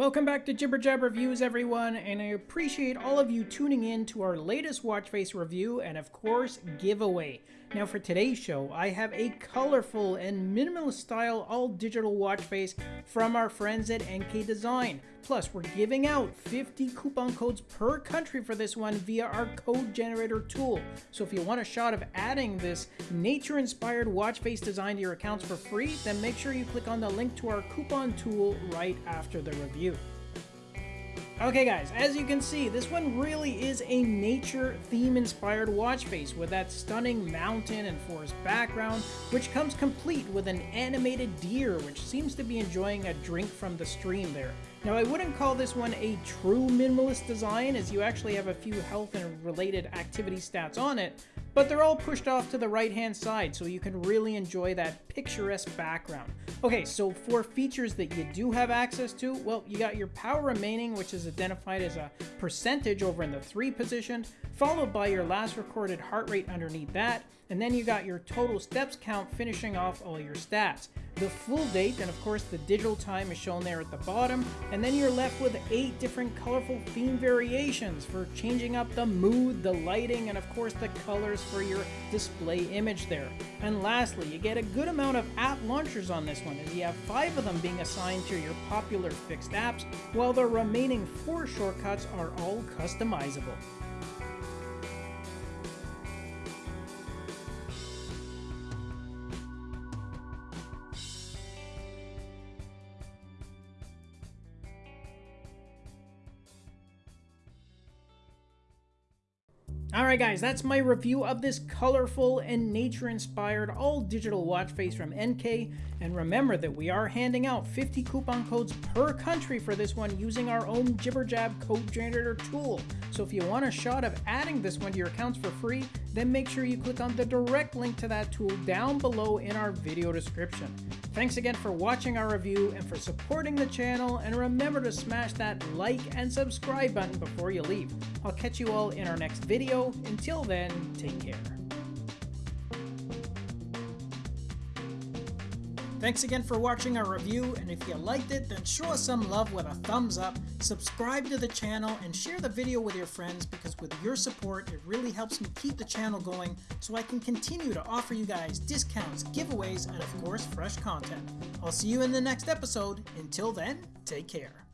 Welcome back to Jibber Jab Reviews, everyone, and I appreciate all of you tuning in to our latest watch face review and, of course, giveaway. Now, for today's show, I have a colorful and minimalist style all digital watch face from our friends at NK Design. Plus, we're giving out 50 coupon codes per country for this one via our code generator tool. So, if you want a shot of adding this nature inspired watch face design to your accounts for free, then make sure you click on the link to our coupon tool right after the review. Okay guys, as you can see, this one really is a nature theme inspired watch face with that stunning mountain and forest background, which comes complete with an animated deer which seems to be enjoying a drink from the stream there. Now I wouldn't call this one a true minimalist design as you actually have a few health and related activity stats on it, but they're all pushed off to the right hand side so you can really enjoy that picturesque background. Okay, so for features that you do have access to, well, you got your power remaining, which is identified as a percentage over in the 3 position, followed by your last recorded heart rate underneath that, and then you got your total steps count finishing off all your stats. The full date, and of course the digital time is shown there at the bottom, and then you're left with 8 different colorful theme variations for changing up the mood, the lighting, and of course the colors for your display image there. And lastly, you get a good amount of app launchers on this one, as you have 5 of them being assigned to your popular fixed apps, while the remaining 4 shortcuts are all customizable. Alright guys, that's my review of this colorful and nature-inspired all-digital watch face from NK, and remember that we are handing out 50 coupon codes per country for this one using our own JibberJab code generator tool. So if you want a shot of adding this one to your accounts for free, then make sure you click on the direct link to that tool down below in our video description. Thanks again for watching our review and for supporting the channel, and remember to smash that like and subscribe button before you leave. I'll catch you all in our next video. Until then, take care. Thanks again for watching our review, and if you liked it, then show us some love with a thumbs up, subscribe to the channel, and share the video with your friends because with your support, it really helps me keep the channel going so I can continue to offer you guys discounts, giveaways, and of course, fresh content. I'll see you in the next episode. Until then, take care.